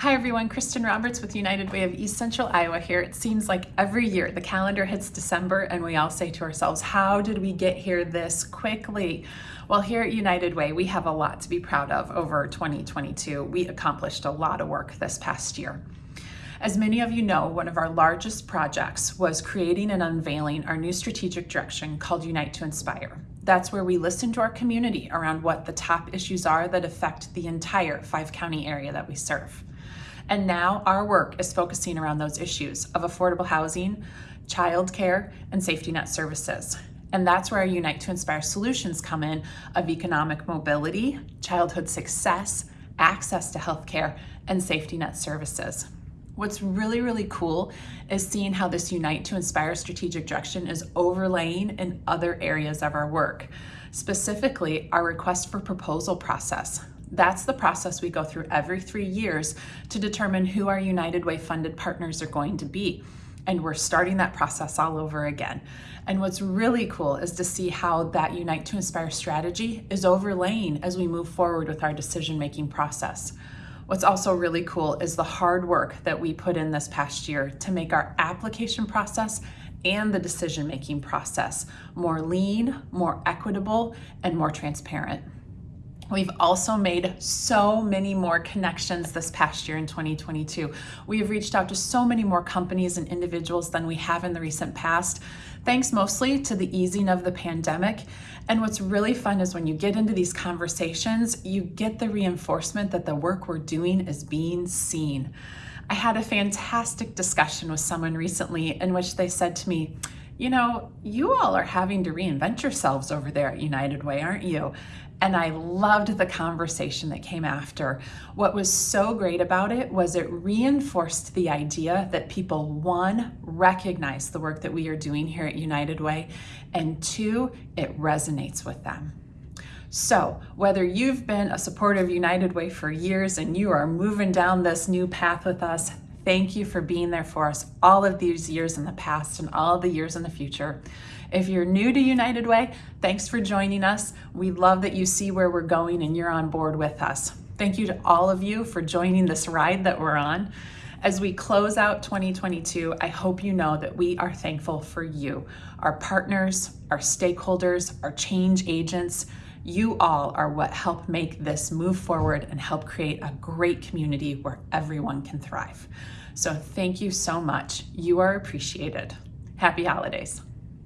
Hi everyone, Kristen Roberts with United Way of East Central Iowa here. It seems like every year the calendar hits December and we all say to ourselves, how did we get here this quickly? Well, here at United Way, we have a lot to be proud of over 2022. We accomplished a lot of work this past year. As many of you know, one of our largest projects was creating and unveiling our new strategic direction called Unite to Inspire. That's where we listen to our community around what the top issues are that affect the entire five county area that we serve. And now our work is focusing around those issues of affordable housing, childcare, and safety net services. And that's where our Unite to Inspire solutions come in of economic mobility, childhood success, access to healthcare, and safety net services. What's really, really cool is seeing how this Unite to Inspire strategic direction is overlaying in other areas of our work, specifically our request for proposal process. That's the process we go through every three years to determine who our United Way funded partners are going to be. And we're starting that process all over again. And what's really cool is to see how that Unite to Inspire strategy is overlaying as we move forward with our decision-making process. What's also really cool is the hard work that we put in this past year to make our application process and the decision-making process more lean, more equitable, and more transparent. We've also made so many more connections this past year in 2022. We have reached out to so many more companies and individuals than we have in the recent past, thanks mostly to the easing of the pandemic. And what's really fun is when you get into these conversations, you get the reinforcement that the work we're doing is being seen. I had a fantastic discussion with someone recently in which they said to me, you know, you all are having to reinvent yourselves over there at United Way, aren't you? And I loved the conversation that came after. What was so great about it was it reinforced the idea that people, one, recognize the work that we are doing here at United Way, and two, it resonates with them. So whether you've been a supporter of United Way for years and you are moving down this new path with us, Thank you for being there for us all of these years in the past and all the years in the future. If you're new to United Way, thanks for joining us. We love that you see where we're going and you're on board with us. Thank you to all of you for joining this ride that we're on. As we close out 2022, I hope you know that we are thankful for you, our partners, our stakeholders, our change agents. You all are what help make this move forward and help create a great community where everyone can thrive. So thank you so much. You are appreciated. Happy holidays.